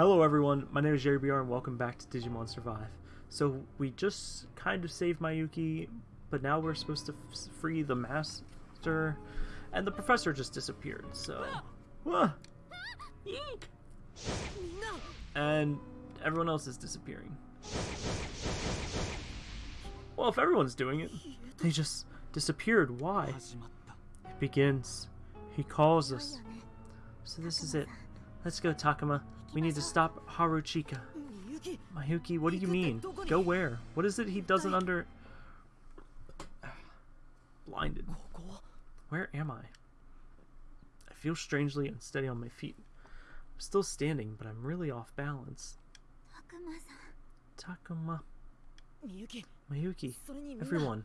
Hello everyone, my name is Jerry BR and welcome back to Digimon Survive. So we just kind of saved Mayuki, but now we're supposed to free the master, and the professor just disappeared, so... And everyone else is disappearing. Well, if everyone's doing it, they just disappeared. Why? It begins. He calls us. So this is it. Let's go, Takuma. We need to stop Haruchika. Mayuki, what do you mean? Go where? What is it he doesn't under... Blinded. Where am I? I feel strangely unsteady on my feet. I'm still standing, but I'm really off balance. Takuma. Mayuki. Everyone.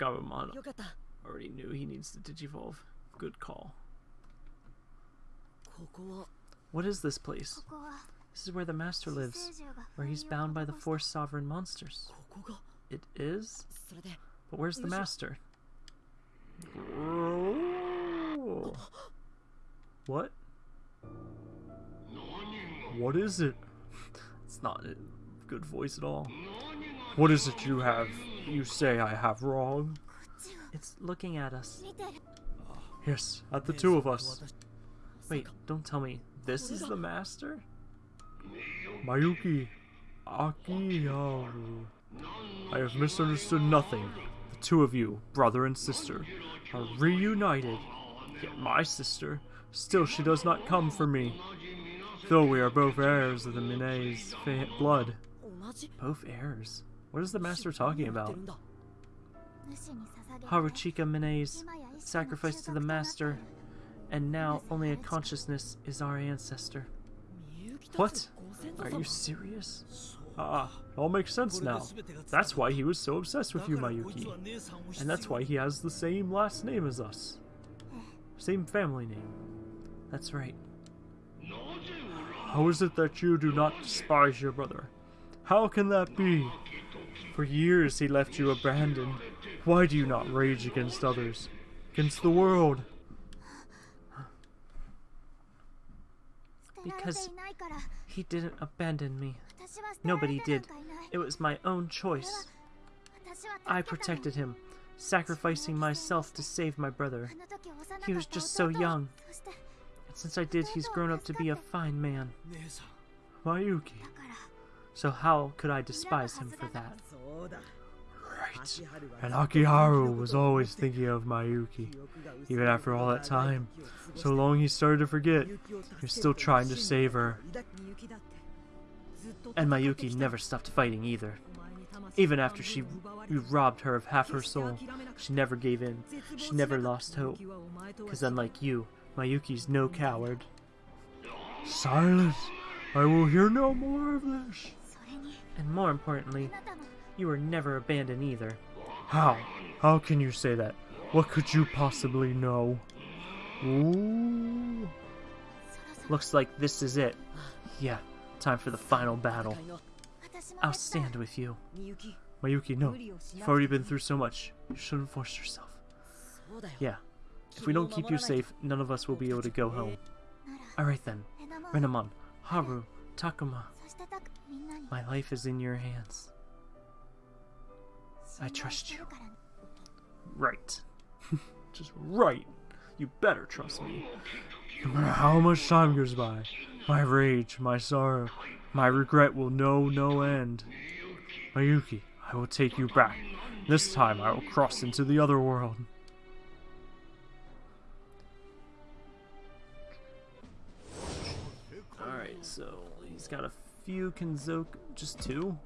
Gabumon already knew he needs to digivolve. Good call. What is this place? This is where the Master lives, where he's bound by the four sovereign monsters. It is? But where's the Master? What? What is it? It's not a good voice at all. What is it you have? You say I have wrong? It's looking at us. Yes, at the two of us. Wait, don't tell me. This is the master? Mayuki Akiharu. I have misunderstood nothing. The two of you, brother and sister, are reunited. Yet my sister, still she does not come for me. Though we are both heirs of the Minae's blood. Both heirs? What is the master talking about? Haruchika Minae's sacrifice to the master and now only a consciousness is our ancestor. What? Are you serious? Ah, it all makes sense now. That's why he was so obsessed with you, Mayuki. And that's why he has the same last name as us. Same family name. That's right. How is it that you do not despise your brother? How can that be? For years he left you abandoned. Why do you not rage against others? Against the world? because he didn't abandon me. Nobody did. It was my own choice. I protected him, sacrificing myself to save my brother. He was just so young. And since I did, he's grown up to be a fine man. Mayuki. So how could I despise him for that? right. And Akiharu was always thinking of Mayuki, even after all that time. So long he started to forget, you're still trying to save her. And Mayuki never stopped fighting either. Even after she you robbed her of half her soul, she never gave in. She never lost hope. Because unlike you, Mayuki's no coward. Silence! I will hear no more of this! And more importantly, you were never abandoned either. How? How can you say that? What could you possibly know? Ooh. Looks like this is it. Yeah, time for the final battle. I'll stand with you. Mayuki, no. You've already been through so much. You shouldn't force yourself. Yeah. If we don't keep you safe, none of us will be able to go home. Alright then. Renamon, Haru, Takuma. My life is in your hands. I trust you. Right. Just right. You better trust me. No matter how much time goes by, my rage, my sorrow, my regret will know no end. Mayuki, I will take you back. This time I will cross into the other world. Alright, so he's got a few Kenzoku. Just two?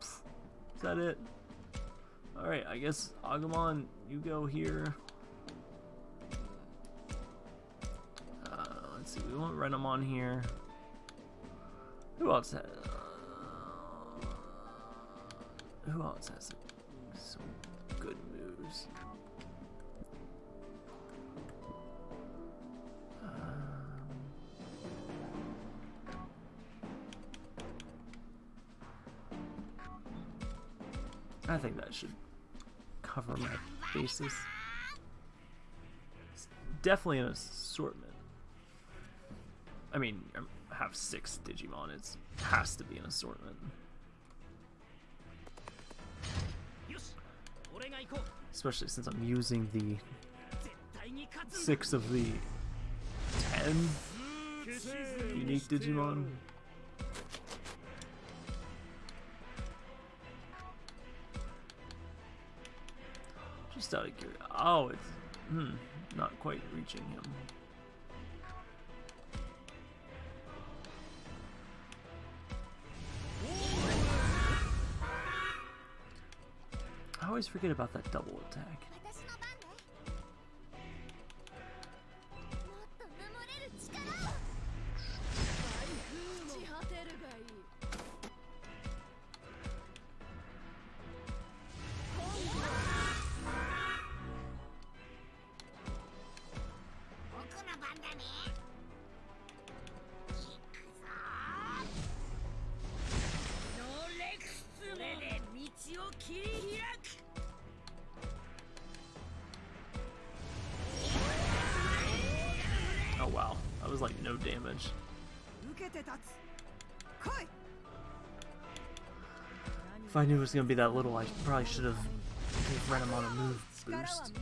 Is that it? Alright, I guess Agumon, you go here. Uh, let's see, we want Renamon on here. Who else has... who else has some good moves? Um, I think that should cover my bases. It's definitely an assortment. I mean, I have six Digimon. It has to be an assortment. Especially since I'm using the six of the ten unique Digimon. Just out of curiosity. Oh, it's hmm, not quite reaching him. I always forget about that double attack. does like no damage. If I knew it was gonna be that little, I probably should have ran him on a move boost.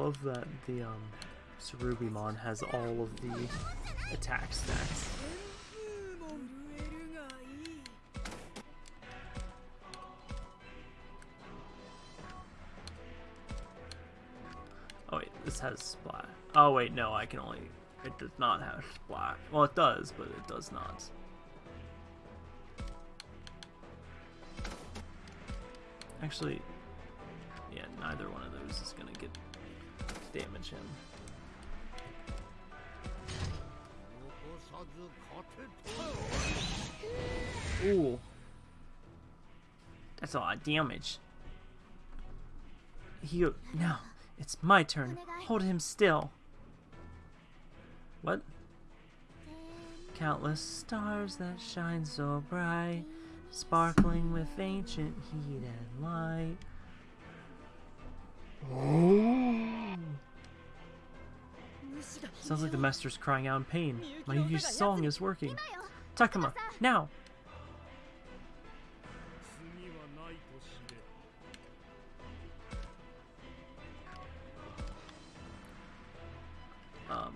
love that the um, Cherubimon has all of the attack stats. Oh wait, this has splat. Oh wait, no, I can only... It does not have splat. Well, it does, but it does not. Actually, damage him. Ooh. That's a lot of damage. He no, it's my turn. Hold him still. What? Countless stars that shine so bright, sparkling with ancient heat and light. Sounds like the master's crying out in pain. Mayuki's song is working. Takuma, now! Um,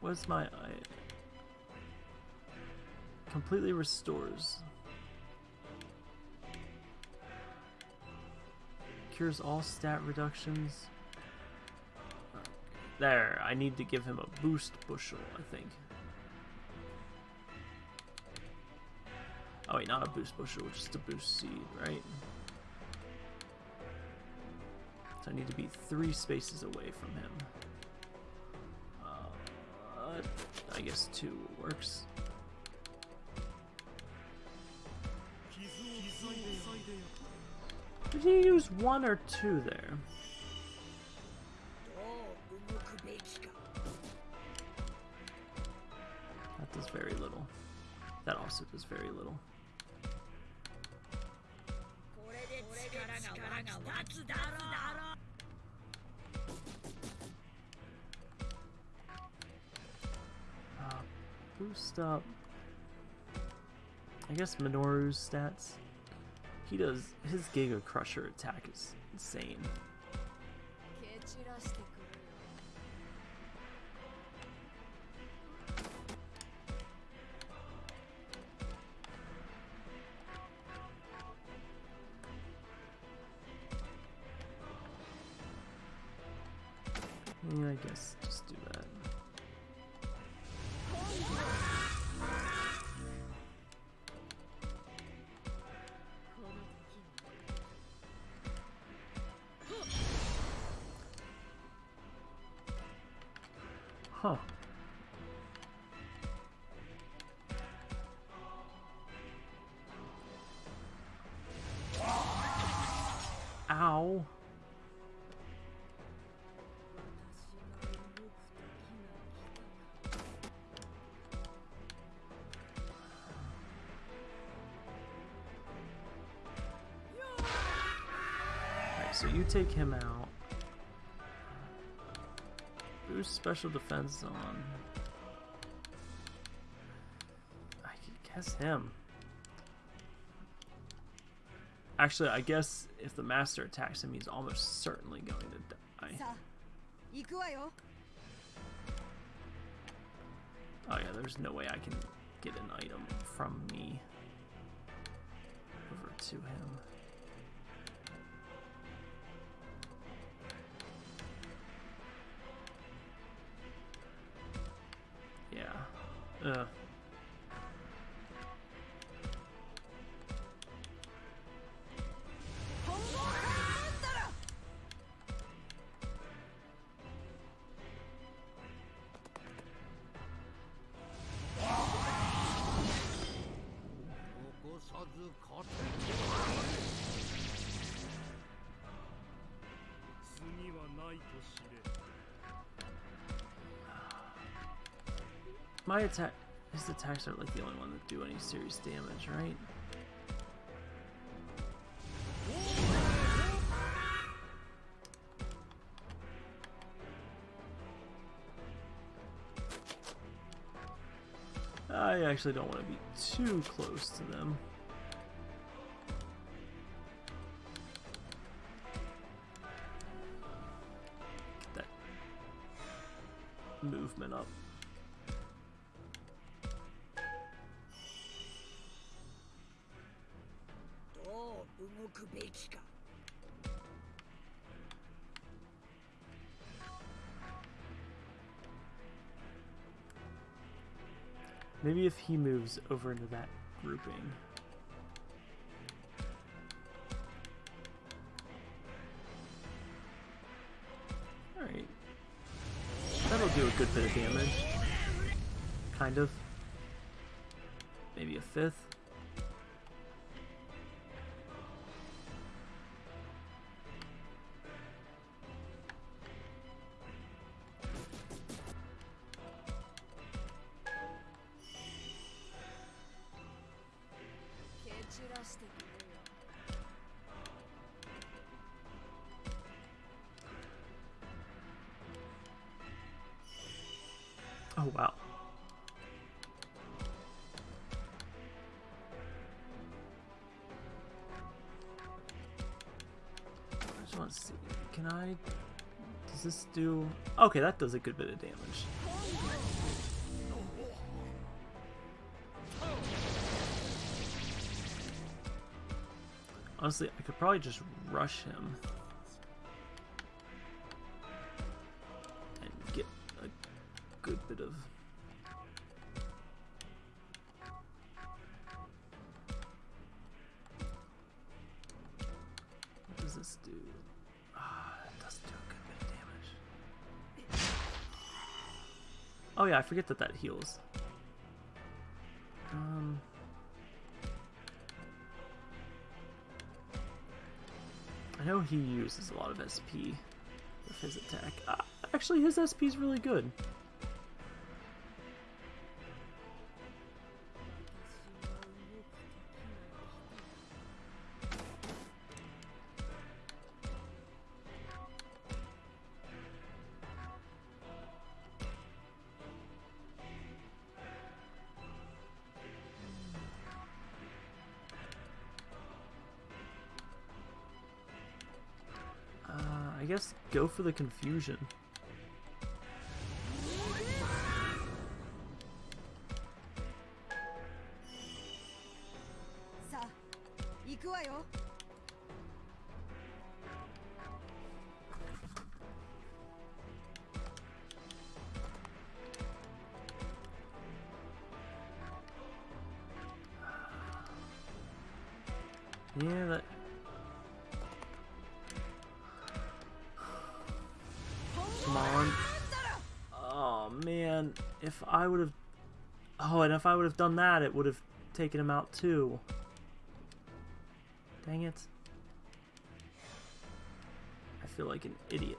what's my... I completely restores All stat reductions. There, I need to give him a boost bushel, I think. Oh wait, not a boost bushel, just a boost seed, right? So I need to be three spaces away from him. Uh, I guess two works. Did you use one or two there? That does very little. That also does very little. Uh, boost up. I guess Minoru's stats. He does his Giga Crusher attack is insane. you take him out. Who's special defense on. I guess him. Actually, I guess if the master attacks him, he's almost certainly going to die. Oh yeah, there's no way I can get an item from me over to him. Yeah. My attack, his attacks aren't like the only one that do any serious damage, right? I actually don't want to be too close to them. He moves over into that grouping. Alright. That'll do a good bit of damage. Kind of. Maybe a fifth. Just want to see. Can I? Does this do? Okay, that does a good bit of damage. Honestly, I could probably just rush him. Forget that that heals. Um... I know he uses a lot of SP with his attack. Uh, actually, his SP is really good. go for the confusion. Yeah, that I would have. Oh, and if I would have done that, it would have taken him out too. Dang it. I feel like an idiot.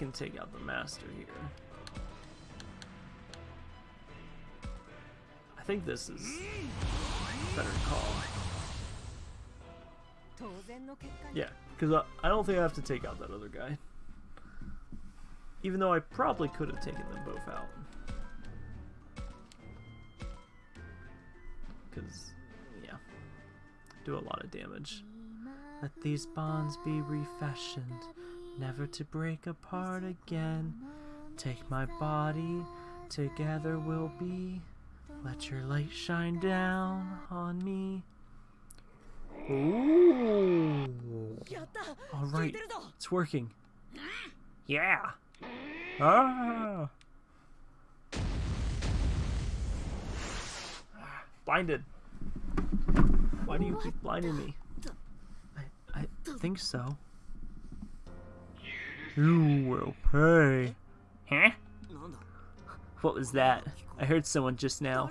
can take out the master here. I think this is better call. Yeah, because I, I don't think I have to take out that other guy. Even though I probably could have taken them both out. Because, yeah, do a lot of damage. Let these bonds be refashioned never to break apart again. Take my body, together we'll be. Let your light shine down on me. Ooh. All right, it's working. Yeah. Ah. Blinded. Why do you keep blinding me? I, I think so. You will pay. Huh? What was that? I heard someone just now.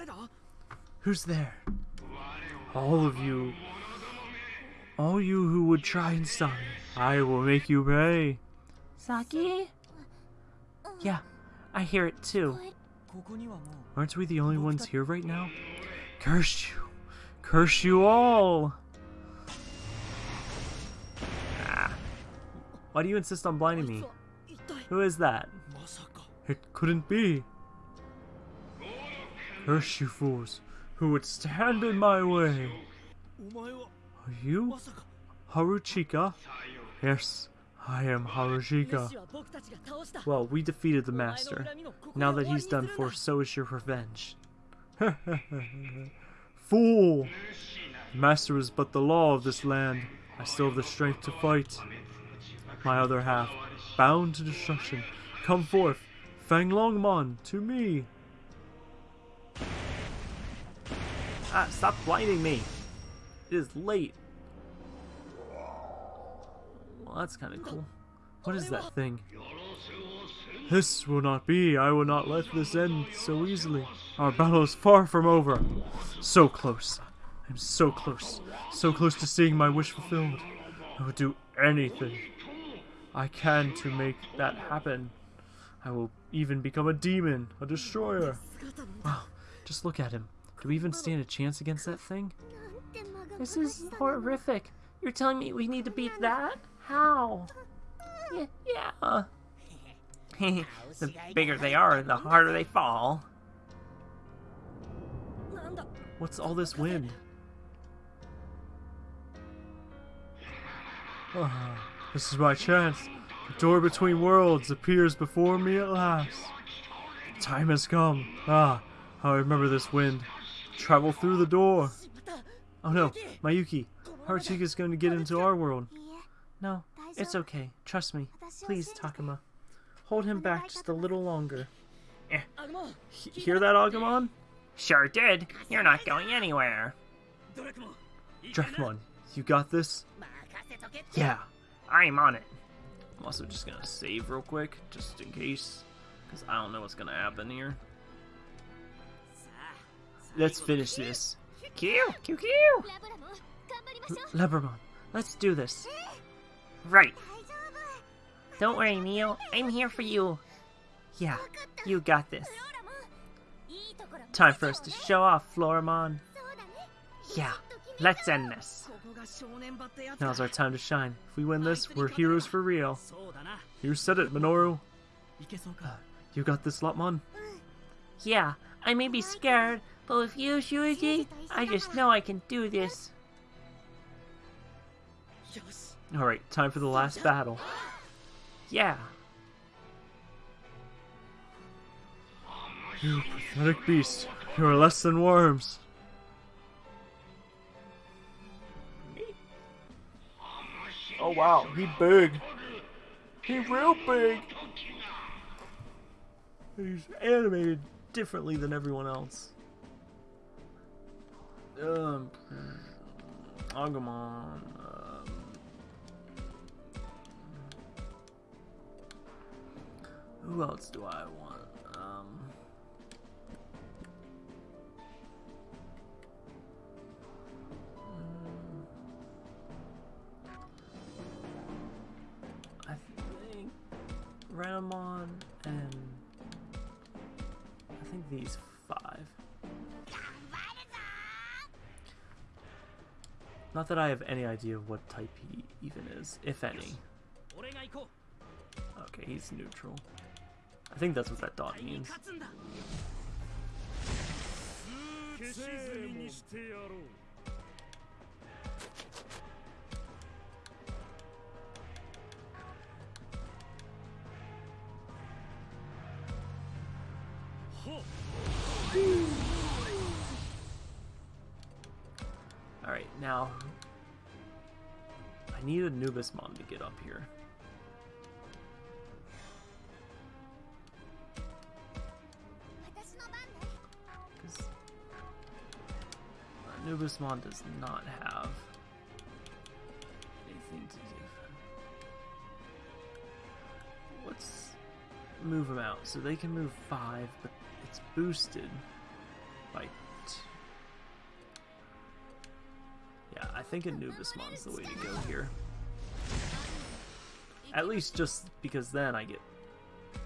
Who's there? All of you. All you who would try and stop me. I will make you pay. Saki? Yeah, I hear it too. Aren't we the only ones here right now? Curse you! Curse you all! Why do you insist on blinding me? Who is that? It couldn't be. Curse you fools, who would stand in my way. Are you Haruchika? Yes, I am Haruchika. Well, we defeated the master. Now that he's done for, so is your revenge. Fool! The master is but the law of this land. I still have the strength to fight. My other half, bound to destruction, come forth, Fanglongmon, to me. Ah, stop blinding me. It is late. Well, that's kind of cool. What is that thing? This will not be. I will not let this end so easily. Our battle is far from over. So close. I'm so close. So close to seeing my wish fulfilled. I would do anything I can to make that happen. I will even become a demon, a destroyer. Wow, just look at him. Do we even stand a chance against that thing? This is horrific. You're telling me we need to beat that? How? Yeah. yeah. the bigger they are, the harder they fall. What's all this wind? This is my chance. The door between worlds appears before me at last. The time has come. Ah, I remember this wind. Travel through the door. Oh no, Mayuki. Haruchika's going to get into our world. No, it's okay. Trust me. Please, Takuma. Hold him back just a little longer. Eh. Hear that, Agumon? Sure did. You're not going anywhere. Dracmon, you got this? Yeah. I'm on it. I'm also just gonna save real quick, just in case, because I don't know what's gonna happen here. Let's finish this. Q, Q, Q! Labramon, let's do this. Right. Don't worry, Neo. I'm here for you. Yeah, you got this. Time for us to show off, Floramon. Yeah, let's end this. Now's our time to shine. If we win this, we're heroes for real. You said it, Minoru. Uh, you got this, Lopmon? Yeah, I may be scared, but with you, Shuji, I just know I can do this. Alright, time for the last battle. Yeah. You pathetic beast. You are less than worms. Oh wow, he big. He real big. He's animated differently than everyone else. Um, Agumon. Um, who else do I want? Um, Renamon, and I think these five. Not that I have any idea of what type he even is, if any. Okay, he's neutral. I think that's what that dot means. Anubismon to get up here. Anubismon does not have anything to give. Let's move them out. So they can move five, but it's boosted by Yeah, I think Anubismon's the way to go here. At least just because then I get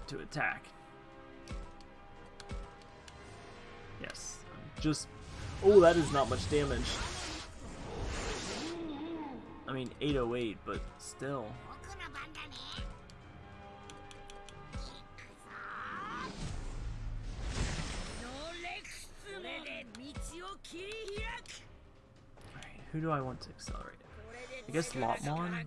to attack. Yes. Just... Oh, that is not much damage. I mean, 808, but still. Alright, who do I want to accelerate? I guess Lopmon.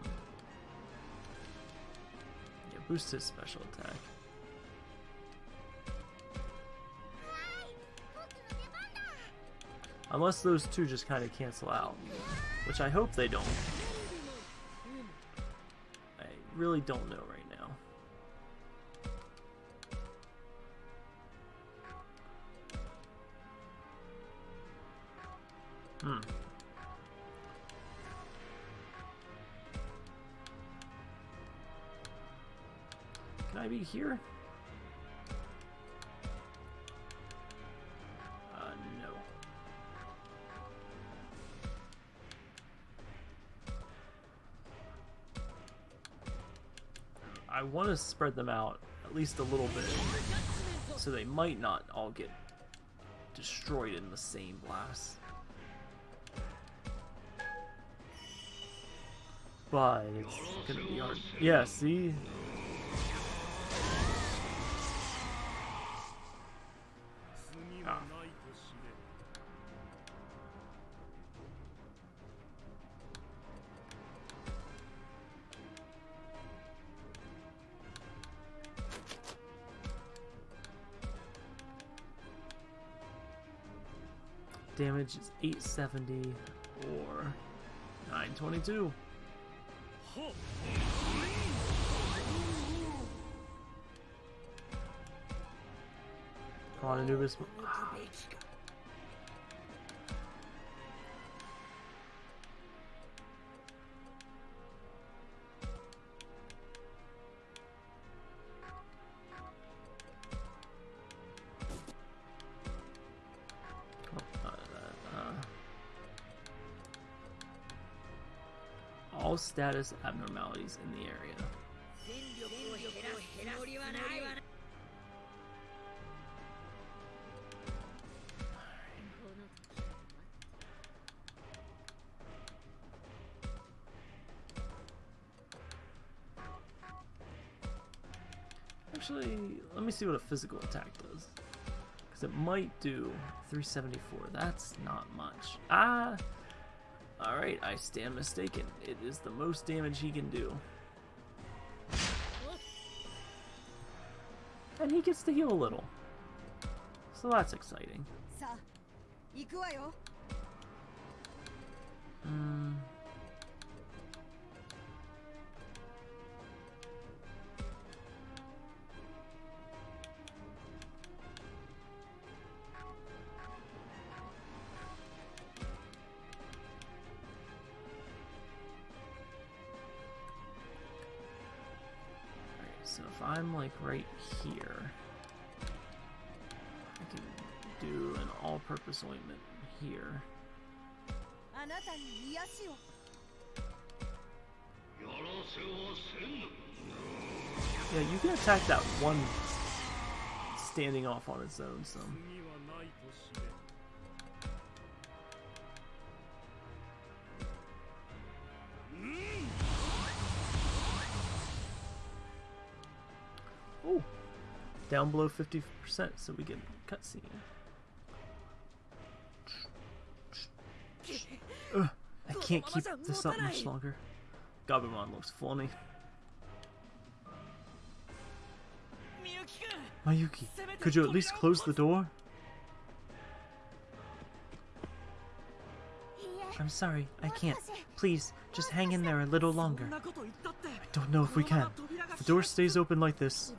Boost his special attack. Unless those two just kind of cancel out. Which I hope they don't. I really don't know right Can I be here? Uh, no. I want to spread them out at least a little bit so they might not all get destroyed in the same blast. But it's gonna be hard. Yeah, see? Damage is 870 or 922. Come on, Anubis. status abnormalities in the area. Actually, let me see what a physical attack does. Because it might do 374. That's not much. Ah! Alright, I stand mistaken. It is the most damage he can do. And he gets to heal a little. So that's exciting. さ right here. I can do an all-purpose ointment here. Yeah, you can attack that one standing off on its own, so... down below 50% so we get cutscene. Ugh, I can't keep this up much longer. Gabumon looks funny. Mayuki, could you at least close the door? I'm sorry, I can't. Please, just hang in there a little longer. I don't know if we can. The door stays open like this.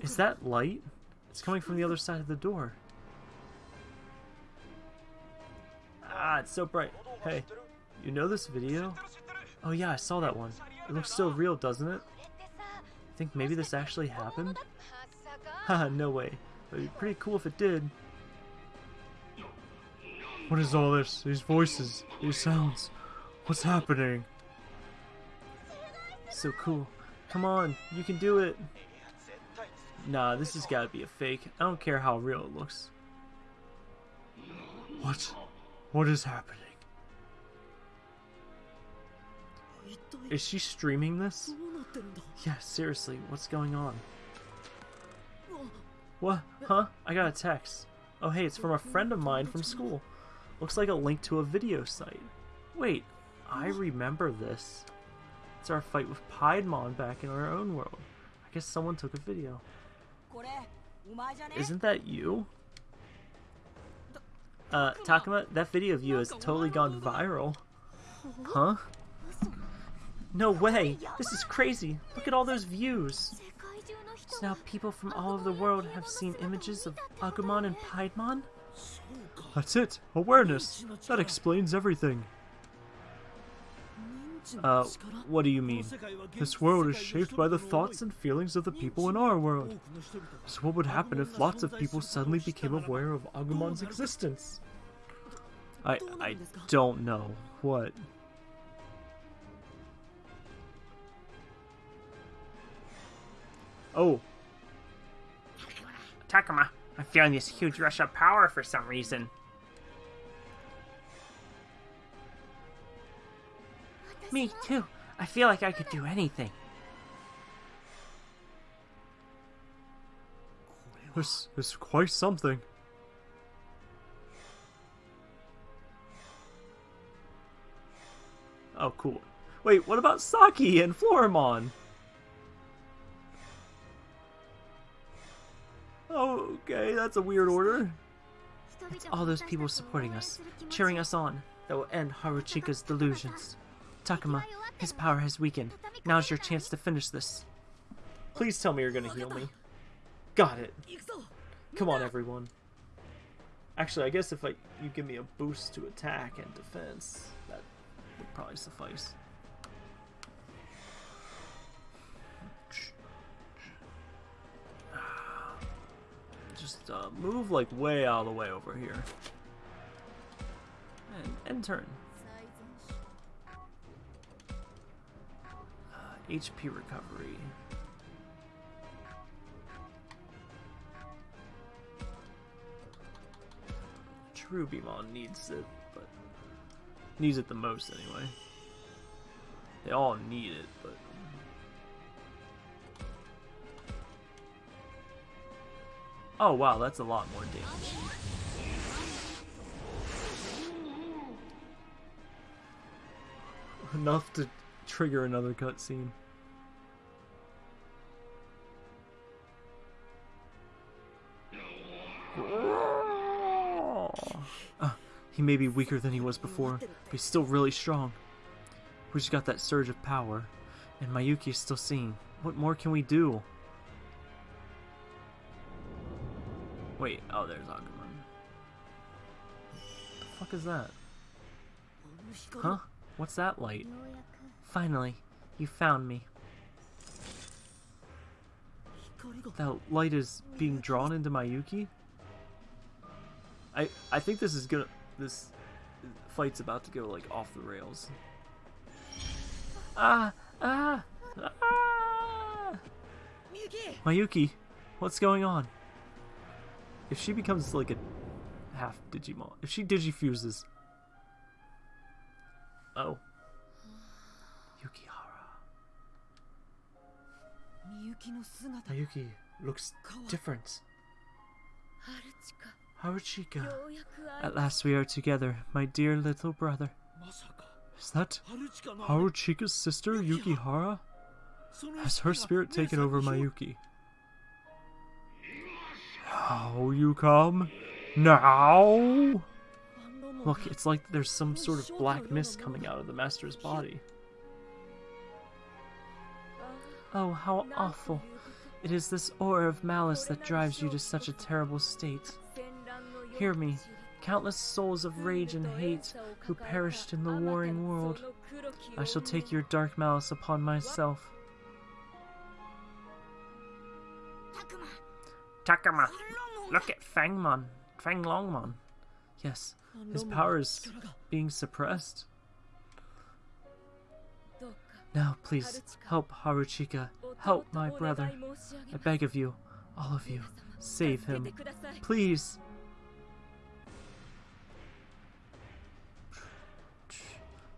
Is that light? It's coming from the other side of the door. Ah, it's so bright. Hey, you know this video? Oh yeah, I saw that one. It looks so real, doesn't it? I think maybe this actually happened? Haha, no way. It'd be pretty cool if it did. What is all this? These voices, these sounds. What's happening? So cool. Come on, you can do it. Nah, this has got to be a fake. I don't care how real it looks. What? What is happening? Is she streaming this? Yeah, seriously, what's going on? What? Huh? I got a text. Oh hey, it's from a friend of mine from school. Looks like a link to a video site. Wait, I remember this. It's our fight with Piedmon back in our own world. I guess someone took a video. Isn't that you? Uh, Takuma, that video of you has totally gone viral. Huh? No way! This is crazy! Look at all those views! So now people from all over the world have seen images of Agumon and Piedmon? That's it! Awareness! That explains everything! Uh, what do you mean? This world is shaped by the thoughts and feelings of the people in our world. So what would happen if lots of people suddenly became aware of Agumon's existence? I, I don't know. What? Oh. Takuma, I'm feeling this huge rush of power for some reason. Me too. I feel like I could do anything. This is quite something. Oh, cool. Wait, what about Saki and Floramon? Oh, okay, that's a weird order. It's all those people supporting us, cheering us on, that will end Haruchika's delusions. Takuma, his power has weakened. Now's your chance to finish this. Please tell me you're gonna heal me. Got it. Come on, everyone. Actually, I guess if I, you give me a boost to attack and defense, that would probably suffice. Just uh, move like way all the way over here. And end turn. HP recovery. Cherubimon needs it, but needs it the most anyway. They all need it, but Oh wow, that's a lot more damage. Enough to trigger another cutscene. Uh, he may be weaker than he was before, but he's still really strong. We just got that surge of power, and Mayuki is still seeing. What more can we do? Wait, oh, there's Agumon. What the fuck is that? Huh? What's that light? Finally, you found me. That light is being drawn into my Yuki? I I think this is gonna this fight's about to go like off the rails. Ah ah ah Mayuki, what's going on? If she becomes like a half Digimon if she digifuses Oh, Mayuki looks different. Haruchika. At last we are together, my dear little brother. Is that Haruchika's sister, Yukihara? Has her spirit taken over Mayuki? Now you come? Now? Look, it's like there's some sort of black mist coming out of the master's body. Oh, how awful. It is this aura of malice that drives you to such a terrible state. Hear me, countless souls of rage and hate who perished in the warring world. I shall take your dark malice upon myself. Takuma, look at Fangmon, Fanglongmon. Yes, his power is being suppressed. Now, please, help Haruchika. Help my brother. I beg of you, all of you, save him. Please!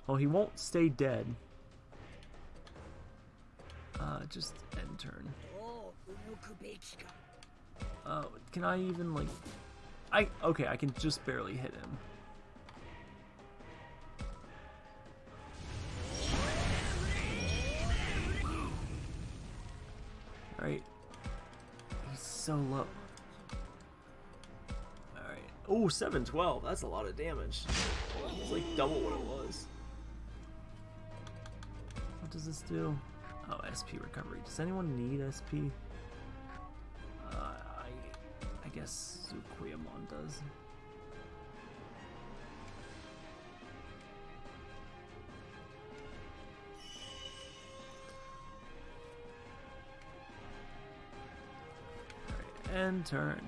Oh, he won't stay dead. Uh, just end turn. Oh, can I even, like... I Okay, I can just barely hit him. So low. Alright. Oh, 712. That's a lot of damage. It's like double what it was. What does this do? Oh, SP recovery. Does anyone need SP? Uh, I, I guess Zukoyamon does. and turn.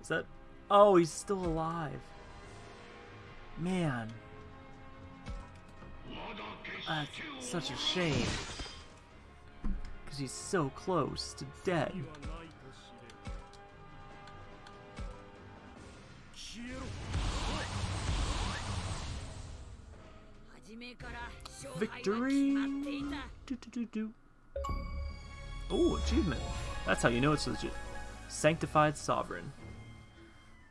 Is that... Oh, he's still alive. Man. That's such a shame. Because he's so close to dead. Victory! Do, do, do, do. Oh, achievement. That's how you know it's legit. Sanctified Sovereign.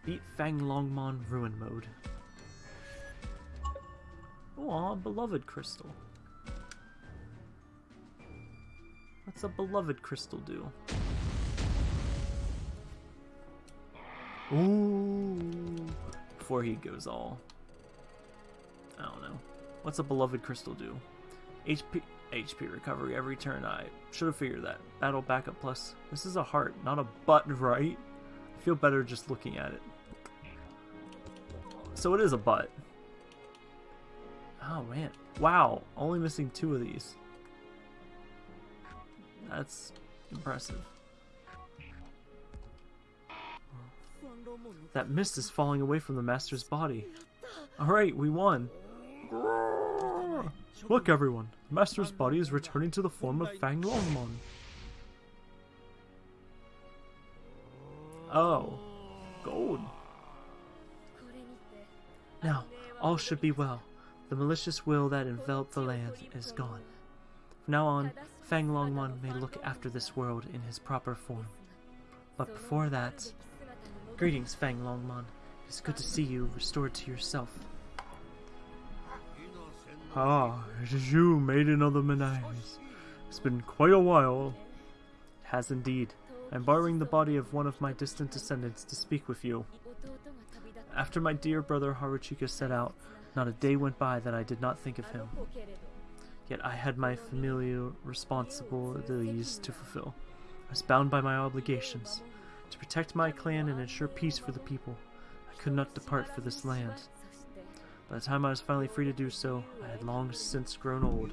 Beat Fanglongmon Ruin Mode. Aw, Beloved Crystal. What's a Beloved Crystal do? Ooh. Before he goes all... I don't know. What's a beloved crystal do? HP, HP recovery every turn. I should have figured that. Battle backup plus. This is a heart, not a butt, right? I feel better just looking at it. So it is a butt. Oh man. Wow, only missing two of these. That's impressive. That mist is falling away from the master's body. Alright, we won. Look, everyone. Master's body is returning to the form of Fanglongmon. Oh. Gold. Now, all should be well. The malicious will that enveloped the land is gone. From now on, Fanglongmon may look after this world in his proper form. But before that, greetings, Fanglongmon. It's good to see you restored to yourself. Ah, it is you, maiden of the Menages. It's been quite a while. It has indeed. I'm borrowing the body of one of my distant descendants to speak with you. After my dear brother Haruchika set out, not a day went by that I did not think of him. Yet I had my familial responsibilities to fulfill. I was bound by my obligations to protect my clan and ensure peace for the people. I could not depart for this land. By the time I was finally free to do so, I had long since grown old.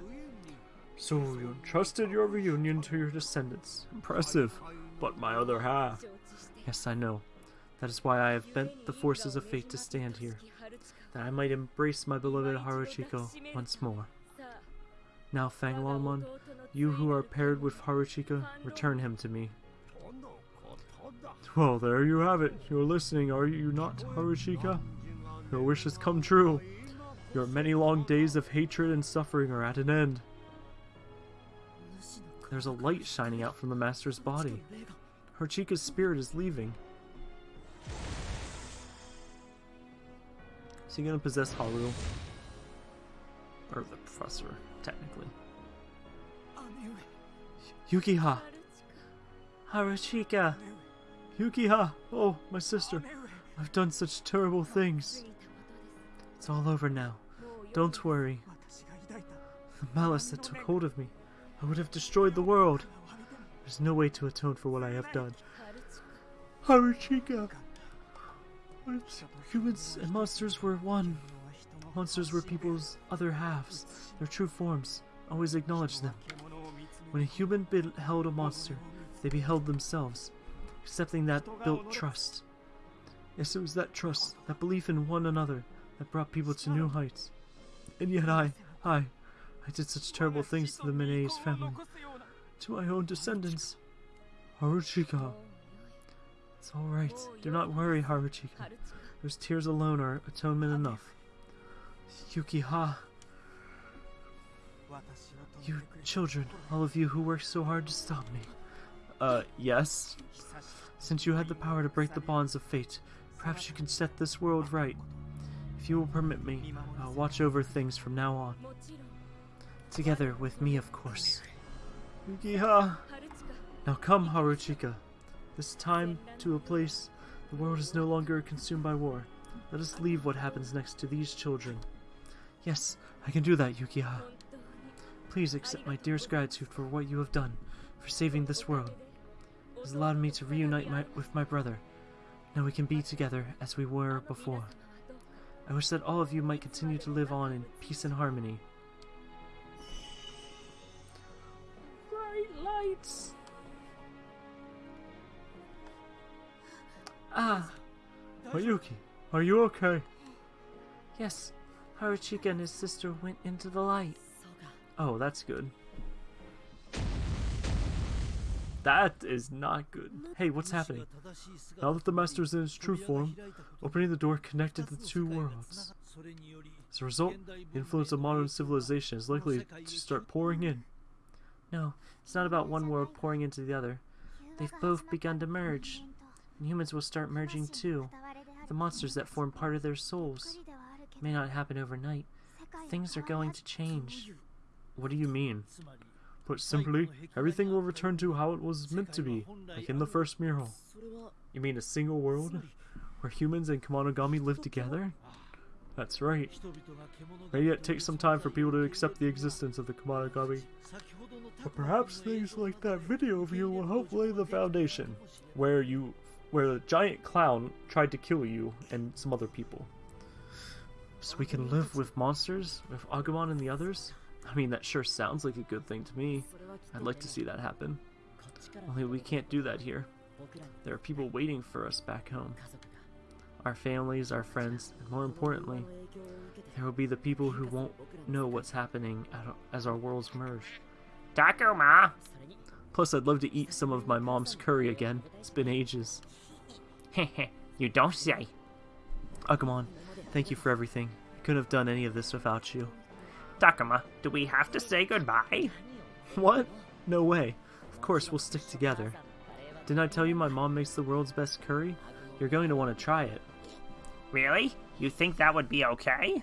So you entrusted your reunion to your descendants. Impressive. But my other half. Yes, I know. That is why I have bent the forces of fate to stand here, that I might embrace my beloved Haruchika once more. Now, Fanglongmon, you who are paired with Haruchika, return him to me. Well, there you have it. You're listening, are you not, Haruchika? Your wish has come true. Your many long days of hatred and suffering are at an end. There's a light shining out from the Master's body. Haruchika's spirit is leaving. Is he gonna possess Haru? Or the professor, technically. Yukiha! Haruchika! Yukiha! Oh, my sister. I've done such terrible things. It's all over now. Don't worry. The malice that took hold of me, I would have destroyed the world. There's no way to atone for what I have done. Haruchika! Humans and monsters were one. Monsters were people's other halves, their true forms. Always acknowledge them. When a human beheld a monster, they beheld themselves. Accepting that built trust. Yes, it was that trust, that belief in one another, that brought people to new heights. And yet I, I, I did such terrible things to the Menes family, to my own descendants. Haruchika. It's alright. Do not worry, Haruchika. Those tears alone are atonement enough. Yukiha. You children, all of you who worked so hard to stop me. Uh, yes? Since you had the power to break the bonds of fate, perhaps you can set this world right. If you will permit me, I'll watch over things from now on. Together with me, of course. Yukiha! Now come, Haruchika. This time to a place the world is no longer consumed by war. Let us leave what happens next to these children. Yes, I can do that, Yukiha. Please accept my dearest gratitude for what you have done, for saving this world. It has allowed me to reunite my, with my brother. Now we can be together as we were before. I wish that all of you might continue to live on in peace and harmony. Bright lights! Ah! Mayuki, are you okay? Yes, Haruchika and his sister went into the light. Oh, that's good. That is not good. Hey, what's happening? Now that the master is in his true form, opening the door connected the two worlds. As a result, the influence of modern civilization is likely to start pouring in. No, it's not about one world pouring into the other. They've both begun to merge, and humans will start merging too. The monsters that form part of their souls. It may not happen overnight. Things are going to change. What do you mean? Put simply, everything will return to how it was meant to be, like in the first mural. You mean a single world? Where humans and Kemonogami live together? That's right. Maybe it takes some time for people to accept the existence of the Kemonogami. But perhaps things like that video of you will help lay the foundation, where you, where the giant clown tried to kill you and some other people. So we can live with monsters, with Agumon and the others? I mean, that sure sounds like a good thing to me. I'd like to see that happen. Only we can't do that here. There are people waiting for us back home. Our families, our friends, and more importantly, There will be the people who won't know what's happening as our worlds merge. Takuma! Plus, I'd love to eat some of my mom's curry again. It's been ages. you don't say. Oh, Agumon, thank you for everything. I couldn't have done any of this without you. Takuma, do we have to say goodbye? What? No way. Of course, we'll stick together. Didn't I tell you my mom makes the world's best curry? You're going to want to try it. Really? You think that would be okay?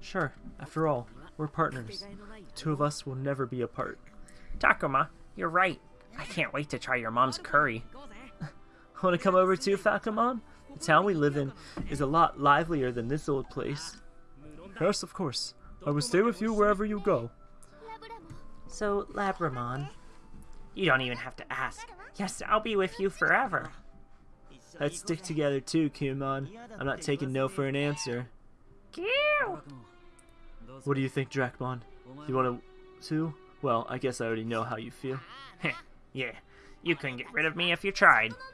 Sure, after all, we're partners. The two of us will never be apart. Takuma, you're right. I can't wait to try your mom's curry. Want to come over too, Falcomon? The town we live in is a lot livelier than this old place. Yes, of course. I will stay with you wherever you go. So, Labramon, you don't even have to ask. Yes, I'll be with you forever. Let's stick together too, Kumon. I'm not taking no for an answer. Kew! What do you think, Dracmon? You want to... too? Well, I guess I already know how you feel. yeah, you couldn't get rid of me if you tried.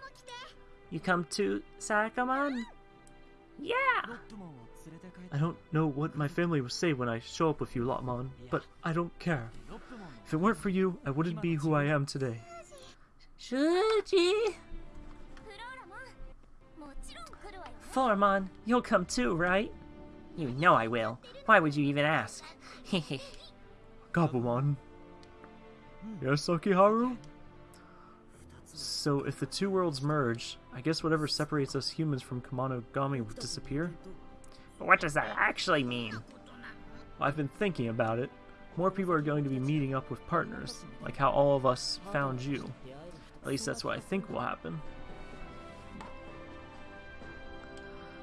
You come too, Sakamon? Yeah! I don't know what my family will say when I show up with you, Lopmon, but I don't care. If it weren't for you, I wouldn't be who I am today. Shuji! Floramon, you'll come too, right? You know I will. Why would you even ask? Gabumon. Yes, Akiharu? So if the two worlds merge, I guess whatever separates us humans from Kemonogami would disappear? What does that actually mean? I've been thinking about it. More people are going to be meeting up with partners, like how all of us found you. At least that's what I think will happen.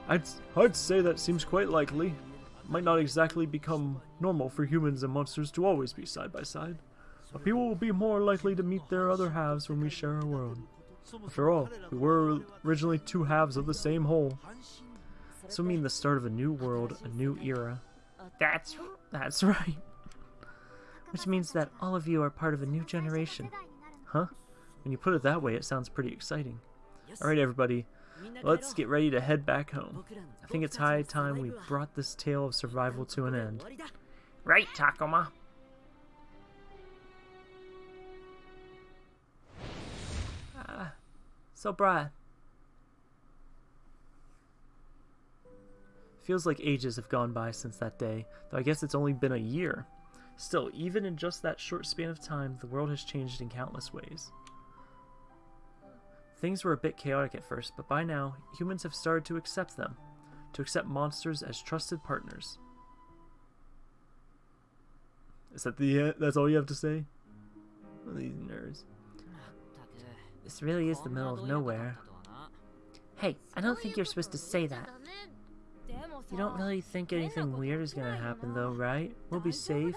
I'd, I'd say that seems quite likely. Might not exactly become normal for humans and monsters to always be side by side, but people will be more likely to meet their other halves when we share a world. After all, we were originally two halves of the same whole. This will mean the start of a new world, a new era. That's that's right. Which means that all of you are part of a new generation. Huh? When you put it that way, it sounds pretty exciting. Alright everybody, let's get ready to head back home. I think it's high time we brought this tale of survival to an end. Right, Takuma. Ah, so Brad, Feels like ages have gone by since that day, though I guess it's only been a year. Still, even in just that short span of time, the world has changed in countless ways. Things were a bit chaotic at first, but by now, humans have started to accept them, to accept monsters as trusted partners. Is that the uh, that's all you have to say? These nerds. This really is the middle of nowhere. Hey, I don't think you're supposed to say that. You don't really think anything weird is gonna happen though, right? We'll be safe.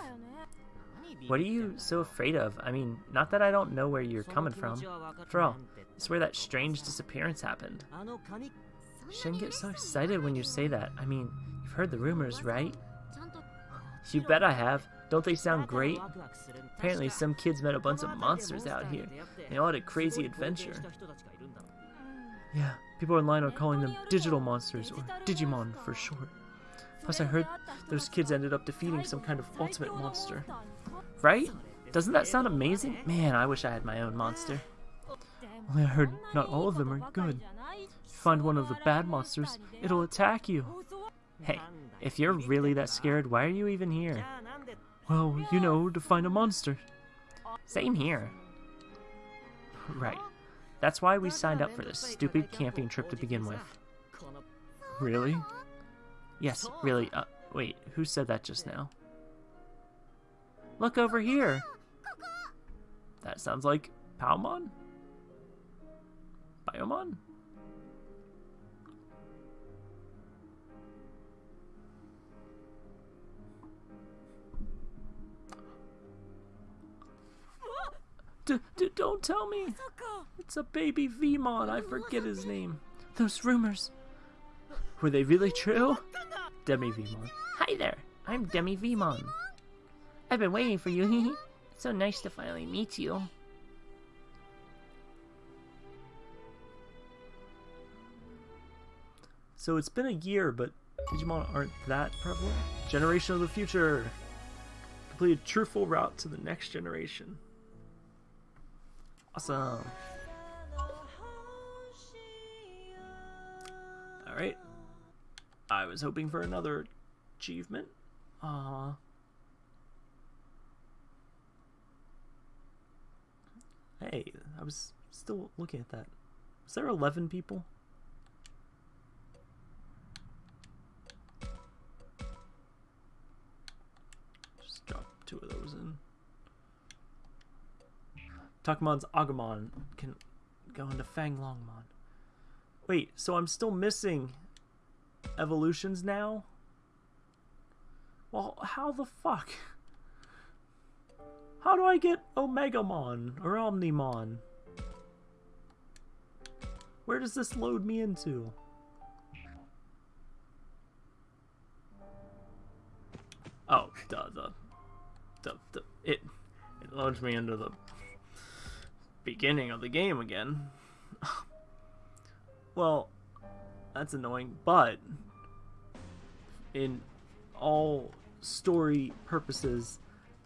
What are you so afraid of? I mean, not that I don't know where you're coming from. After all, it's where that strange disappearance happened. You shouldn't get so excited when you say that. I mean, you've heard the rumors, right? You bet I have. Don't they sound great? Apparently some kids met a bunch of monsters out here. They all had a crazy adventure. Yeah, people online are calling them digital monsters, or Digimon for short. Plus, I heard those kids ended up defeating some kind of ultimate monster. Right? Doesn't that sound amazing? Man, I wish I had my own monster. Only I heard not all of them are good. If you find one of the bad monsters, it'll attack you. Hey, if you're really that scared, why are you even here? Well, you know, to find a monster. Same here. Right. That's why we signed up for this stupid camping trip to begin with. Really? Yes, really. Uh, wait, who said that just now? Look over here. That sounds like Palmon? Biyomon? D- d- don't tell me. It's a baby Veemon. I forget his name. Those rumors. Were they really true? DemiVeemon. Hi there. I'm Demi Vmon. I've been waiting for you. it's so nice to finally meet you. So it's been a year, but Digimon aren't that prevalent. Generation of the future. Complete a truthful route to the next generation. Awesome. Alright. I was hoping for another achievement. Uh Hey, I was still looking at that. Was there 11 people? Just drop two of those in. Takumon's Agumon can go into Fanglongmon. Wait, so I'm still missing evolutions now? Well, how the fuck? How do I get Omegamon or Omnimon? Where does this load me into? Oh, duh, the, the, the, it, it loads me into the beginning of the game again. Well, that's annoying, but in all story purposes,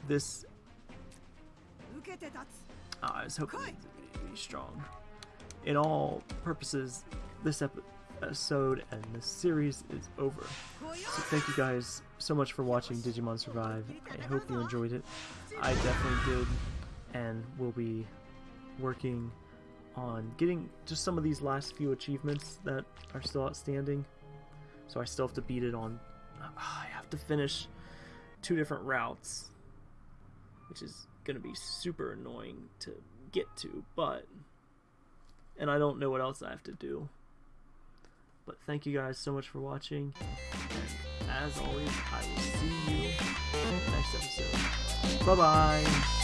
this. Oh, I was hoping it would be strong. In all purposes, this episode and this series is over. So thank you guys so much for watching Digimon Survive. I hope you enjoyed it. I definitely did, and we'll be working on getting just some of these last few achievements that are still outstanding. So I still have to beat it on. I have to finish two different routes, which is going to be super annoying to get to, but. And I don't know what else I have to do. But thank you guys so much for watching. And as always, I will see you next episode. Bye bye.